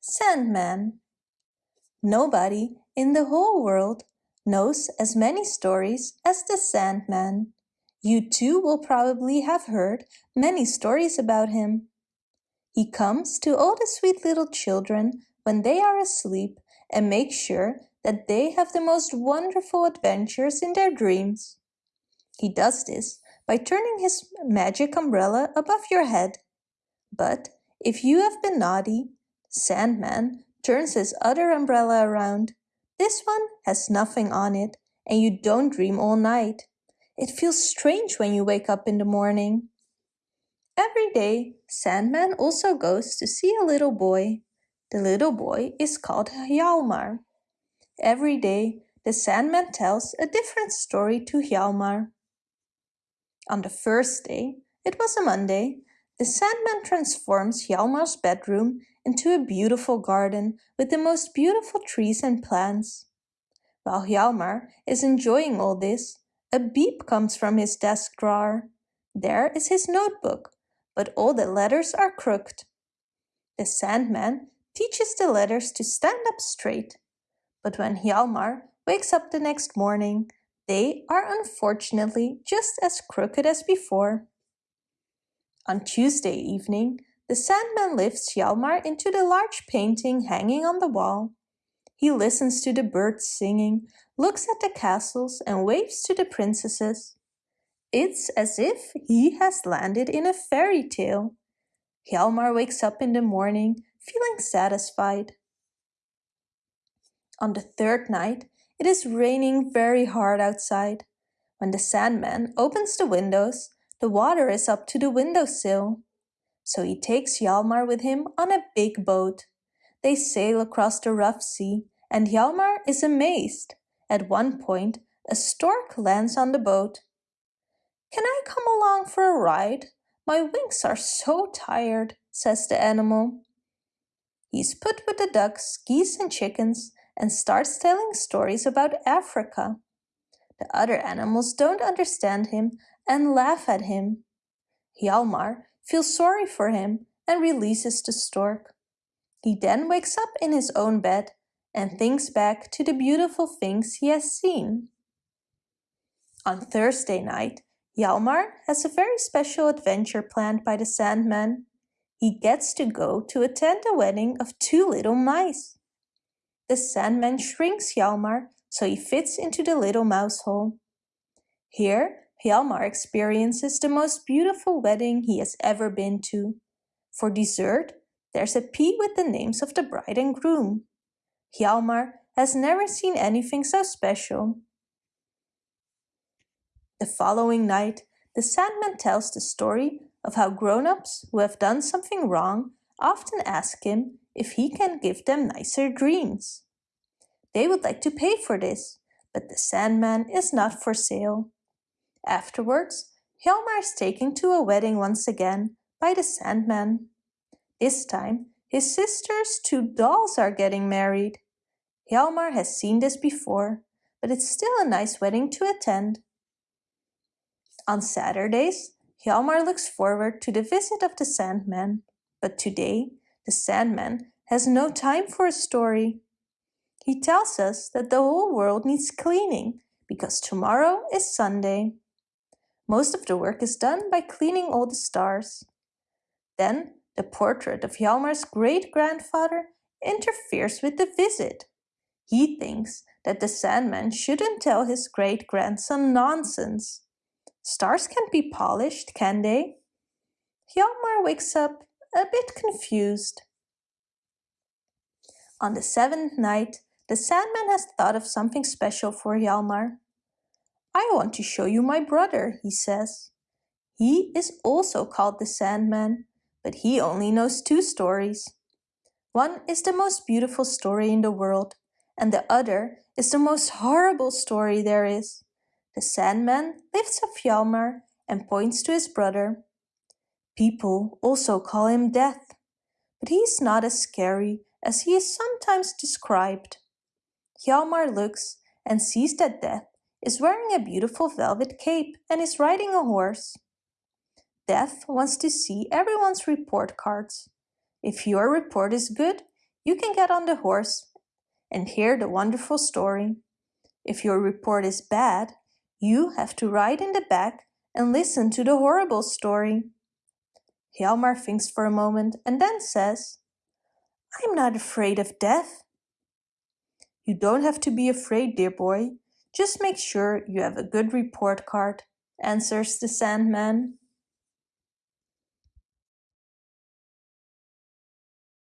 Sandman Nobody in the whole world knows as many stories as the Sandman. You too will probably have heard many stories about him. He comes to all the sweet little children when they are asleep and makes sure that they have the most wonderful adventures in their dreams. He does this by turning his magic umbrella above your head. But if you have been naughty, Sandman turns his other umbrella around. This one has nothing on it and you don't dream all night. It feels strange when you wake up in the morning. Every day, Sandman also goes to see a little boy. The little boy is called Hjalmar. Every day, the Sandman tells a different story to Hjalmar. On the first day, it was a Monday, the Sandman transforms Hjalmar's bedroom into a beautiful garden with the most beautiful trees and plants. While Hjalmar is enjoying all this, a beep comes from his desk drawer. There is his notebook, but all the letters are crooked. The Sandman teaches the letters to stand up straight. But when Hjalmar wakes up the next morning, they are unfortunately just as crooked as before. On Tuesday evening, the Sandman lifts Hjalmar into the large painting hanging on the wall. He listens to the birds singing, looks at the castles and waves to the princesses. It's as if he has landed in a fairy tale. Hjalmar wakes up in the morning feeling satisfied. On the third night, it is raining very hard outside. When the Sandman opens the windows, the water is up to the windowsill. So he takes Hjalmar with him on a big boat. They sail across the rough sea and Hjalmar is amazed. At one point, a stork lands on the boat. Can I come along for a ride? My wings are so tired, says the animal. He's put with the ducks, geese and chickens and starts telling stories about Africa. The other animals don't understand him and laugh at him. Hjalmar feels sorry for him and releases the stork. He then wakes up in his own bed and thinks back to the beautiful things he has seen. On Thursday night, Hjalmar has a very special adventure planned by the Sandman. He gets to go to attend the wedding of two little mice. The Sandman shrinks Hjalmar so he fits into the little mouse hole. Here, Hjalmar experiences the most beautiful wedding he has ever been to. For dessert, there's a pea with the names of the bride and groom. Hjalmar has never seen anything so special. The following night, the Sandman tells the story of how grown-ups who have done something wrong often ask him if he can give them nicer dreams. They would like to pay for this, but the Sandman is not for sale. Afterwards, Hjalmar is taken to a wedding once again by the Sandman. This time, his sister's two dolls are getting married. Hjalmar has seen this before, but it's still a nice wedding to attend. On Saturdays, Hjalmar looks forward to the visit of the Sandman, but today the Sandman has no time for a story. He tells us that the whole world needs cleaning because tomorrow is Sunday. Most of the work is done by cleaning all the stars. Then the portrait of Hjalmar's great-grandfather interferes with the visit. He thinks that the Sandman shouldn't tell his great-grandson nonsense. Stars can't be polished, can they? Hjalmar wakes up a bit confused. On the seventh night, the Sandman has thought of something special for Hjalmar. I want to show you my brother, he says. He is also called the Sandman, but he only knows two stories. One is the most beautiful story in the world, and the other is the most horrible story there is. The Sandman lifts up Hjalmar and points to his brother. People also call him Death, but he's not as scary as he is sometimes described. Hjalmar looks and sees that Death is wearing a beautiful velvet cape and is riding a horse. Death wants to see everyone's report cards. If your report is good, you can get on the horse and hear the wonderful story. If your report is bad, you have to ride in the back and listen to the horrible story. Hjalmar thinks for a moment and then says, I'm not afraid of death. You don't have to be afraid, dear boy. Just make sure you have a good report card, answers the Sandman.